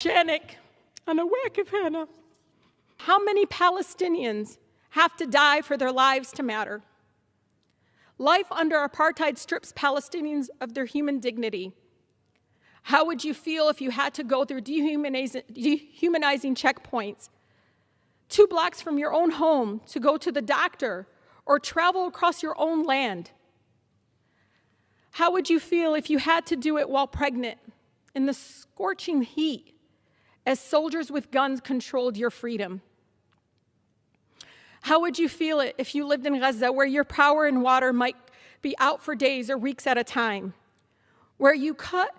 Shanik and a whack of Hannah. How many Palestinians have to die for their lives to matter? Life under apartheid strips Palestinians of their human dignity. How would you feel if you had to go through dehumanizing checkpoints, two blocks from your own home to go to the doctor or travel across your own land? How would you feel if you had to do it while pregnant in the scorching heat as soldiers with guns controlled your freedom? How would you feel it if you lived in Gaza where your power and water might be out for days or weeks at a time? Where you cut,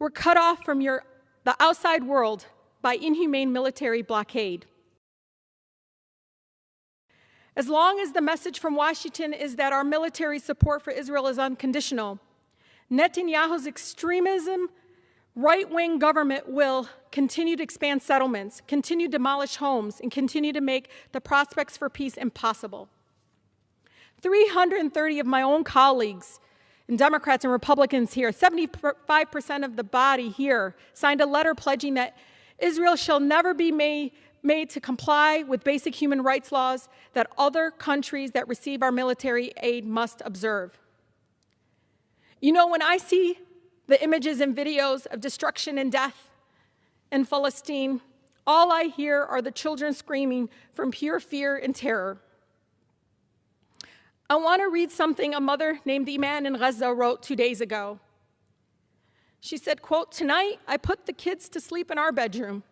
were cut off from your, the outside world by inhumane military blockade? As long as the message from Washington is that our military support for Israel is unconditional, Netanyahu's extremism right wing government will continue to expand settlements, continue to demolish homes, and continue to make the prospects for peace impossible. 330 of my own colleagues, and Democrats and Republicans here, 75% of the body here, signed a letter pledging that Israel shall never be made, made to comply with basic human rights laws that other countries that receive our military aid must observe. You know, when I see the images and videos of destruction and death in Palestine, all I hear are the children screaming from pure fear and terror. I want to read something a mother named Iman in Gaza wrote two days ago. She said, quote, tonight I put the kids to sleep in our bedroom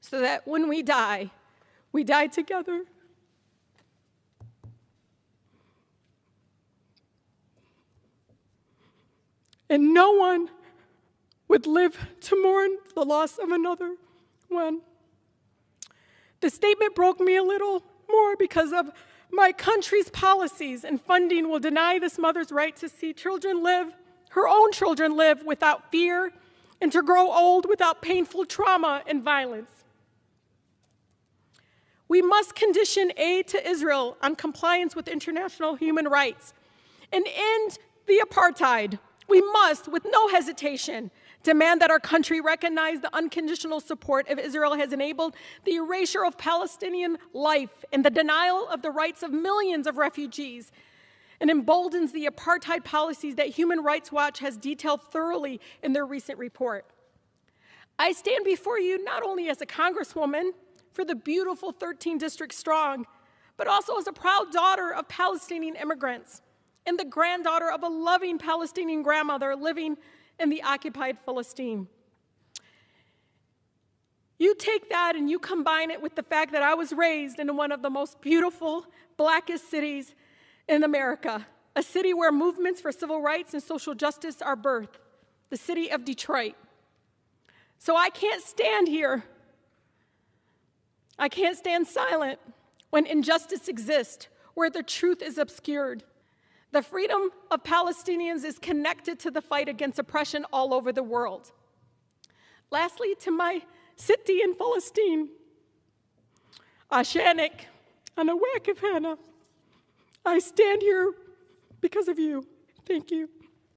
so that when we die, we die together. And no one would live to mourn the loss of another one. The statement broke me a little more because of my country's policies and funding will deny this mother's right to see children live, her own children live without fear and to grow old without painful trauma and violence. We must condition aid to Israel on compliance with international human rights and end the apartheid. We must, with no hesitation, demand that our country recognize the unconditional support of Israel has enabled the erasure of Palestinian life and the denial of the rights of millions of refugees and emboldens the apartheid policies that Human Rights Watch has detailed thoroughly in their recent report. I stand before you not only as a congresswoman for the beautiful 13 district strong, but also as a proud daughter of Palestinian immigrants and the granddaughter of a loving Palestinian grandmother living in the occupied Palestine. You take that and you combine it with the fact that I was raised in one of the most beautiful, blackest cities in America, a city where movements for civil rights and social justice are birthed, the city of Detroit. So I can't stand here. I can't stand silent when injustice exists, where the truth is obscured. The freedom of Palestinians is connected to the fight against oppression all over the world. Lastly, to my city in Palestine, Ashanik and Awakif Hannah, I stand here because of you. Thank you.